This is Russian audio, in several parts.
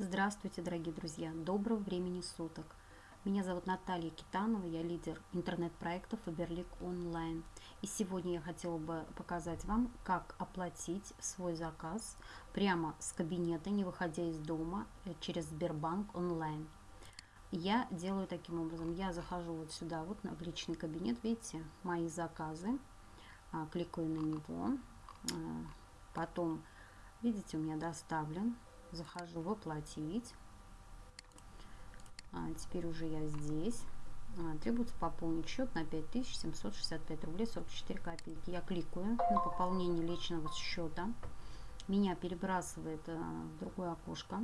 Здравствуйте, дорогие друзья! Доброго времени суток! Меня зовут Наталья Китанова, я лидер интернет-проекта Faberlic Online. И сегодня я хотела бы показать вам, как оплатить свой заказ прямо с кабинета, не выходя из дома, э, через Сбербанк онлайн. Я делаю таким образом. Я захожу вот сюда, вот в личный кабинет, видите, мои заказы. А, кликаю на него. А, потом, видите, у меня доставлен захожу в оплатить. А, теперь уже я здесь. А, требуется пополнить счет на 5765 рублей 44 копейки. Я кликаю на пополнение личного счета. Меня перебрасывает а, в другое окошко.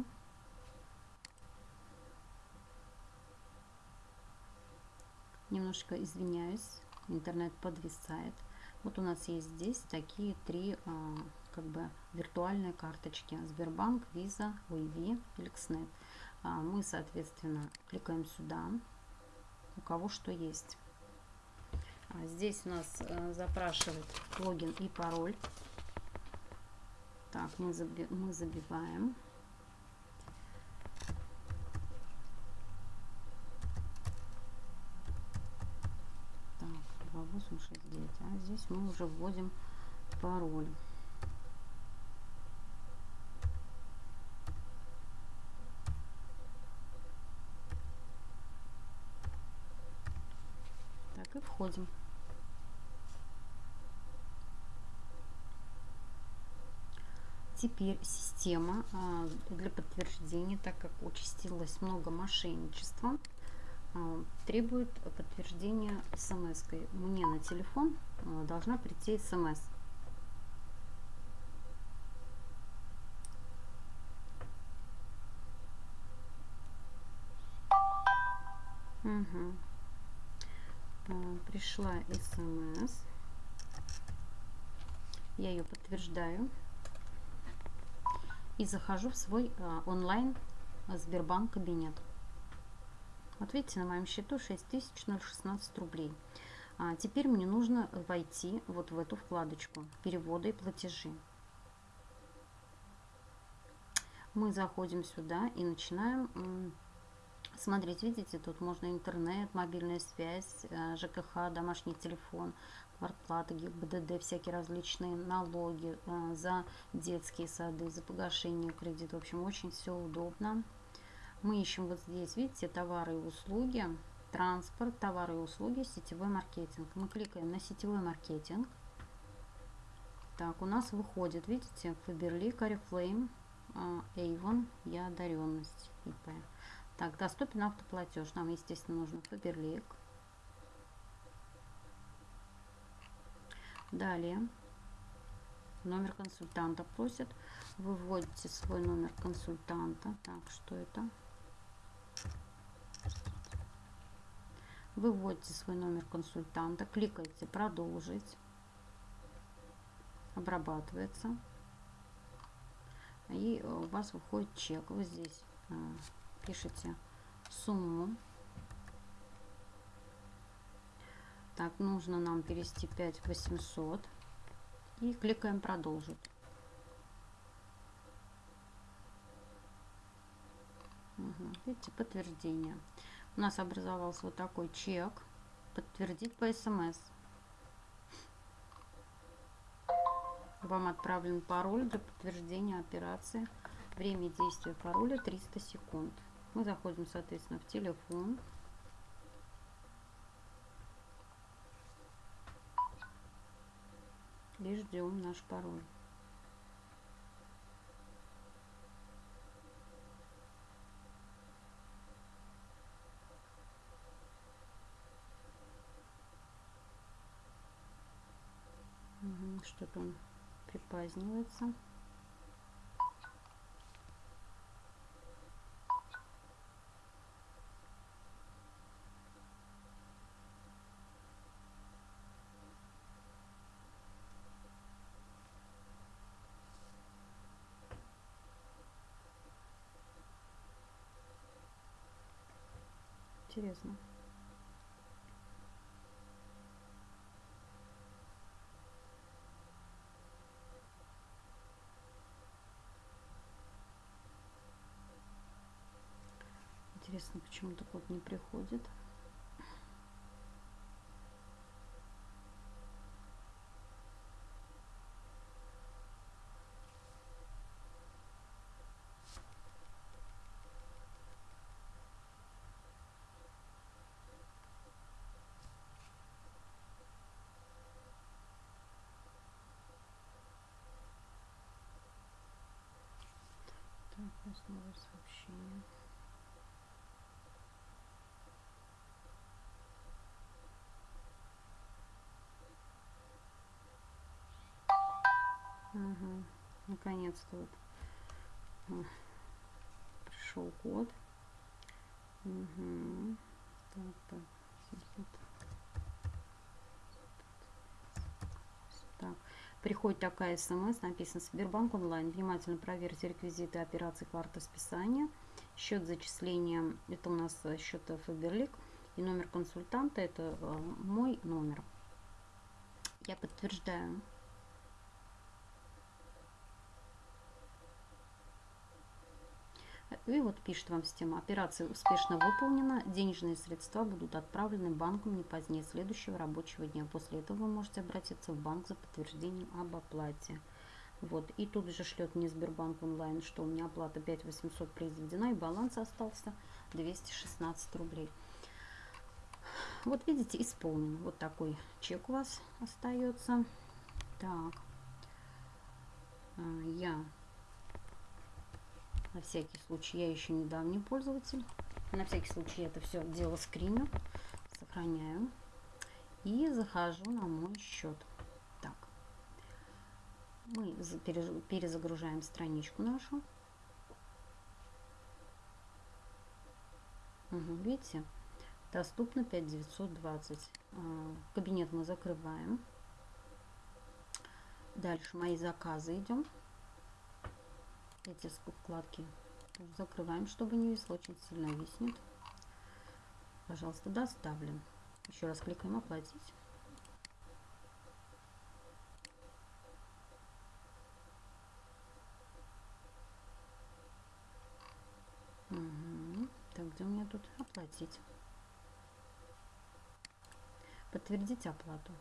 Немножко извиняюсь, интернет подвисает. Вот у нас есть здесь такие три а, как бы виртуальные карточки Сбербанк, Visa, OEV, Эликснет. А, мы, соответственно, кликаем сюда, у кого что есть. А здесь у нас э, запрашивает логин и пароль. Так, мы, заби мы забиваем. Так, 2869. А здесь мы уже вводим пароль. И входим. Теперь система а, для подтверждения, так как участилось много мошенничества, а, требует подтверждения смс -кой. Мне на телефон а, должна прийти смс. Угу. Пришла смс. Я ее подтверждаю. И захожу в свой онлайн Сбербанк кабинет. Вот видите, на моем счету 6016 рублей. А теперь мне нужно войти вот в эту вкладочку переводы и платежи. Мы заходим сюда и начинаем смотреть. Видите, тут можно интернет, мобильная связь, э, ЖКХ, домашний телефон, квартплата, ГИБДД, всякие различные налоги э, за детские сады, за погашение кредита. В общем, очень все удобно. Мы ищем вот здесь, видите, товары и услуги, транспорт, товары и услуги, сетевой маркетинг. Мы кликаем на сетевой маркетинг. Так, у нас выходит, видите, Faberlic, Oriflame, Avon, я одаренность, ИП. Так, доступен автоплатеж. Нам, естественно, нужно Faberlic. Далее. Номер консультанта просит. Выводите свой номер консультанта. Так, что это? Выводите свой номер консультанта, кликайте «Продолжить», обрабатывается, и у вас выходит чек. Вы здесь а, пишите сумму. Так, нужно нам перевести 5800 и кликаем «Продолжить». Угу. Видите, подтверждение. У нас образовался вот такой чек. Подтвердить по смс. Вам отправлен пароль для подтверждения операции. Время действия пароля 300 секунд. Мы заходим, соответственно, в телефон. И ждем наш пароль. Что-то он припазднивается. интересно. Интересно, почему так вот не приходит. Основное сообщение. Угу. Наконец-то вот пришел код. Угу. Так, так, 700. Так, приходит такая смс, написано Сбербанк онлайн. Внимательно проверьте реквизиты операции карты списания. Счет зачисления, это у нас счет Фаберлик. И номер консультанта, это э, мой номер. Я подтверждаю. И вот пишет вам система, операция успешно выполнена, денежные средства будут отправлены банком не позднее следующего рабочего дня. После этого вы можете обратиться в банк за подтверждением об оплате. Вот, и тут же шлет мне Сбербанк онлайн, что у меня оплата 5800 произведена, и баланс остался 216 рублей. Вот видите, исполнен. Вот такой чек у вас остается. Так, а, я на всякий случай, я еще недавний пользователь. На всякий случай это все дело скриню, сохраняю. И захожу на мой счет. Так. Мы перезагружаем страничку нашу. Угу, видите? Доступно 5920. А, кабинет мы закрываем. Дальше мои заказы идем эти вкладки закрываем, чтобы не висло, очень сильно виснет. Пожалуйста, доставлен. Еще раз кликаем оплатить. Угу. Так, где у меня тут оплатить? Подтвердить оплату.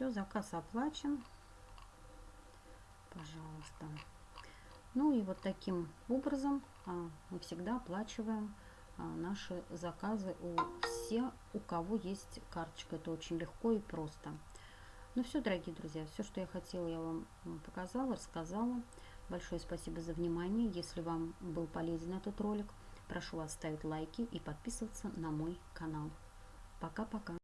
Все, заказ оплачен. Пожалуйста. Ну и вот таким образом а, мы всегда оплачиваем а, наши заказы у все, у кого есть карточка. Это очень легко и просто. Ну все, дорогие друзья, все, что я хотела, я вам показала, рассказала. Большое спасибо за внимание. Если вам был полезен этот ролик, прошу вас ставить лайки и подписываться на мой канал. Пока-пока.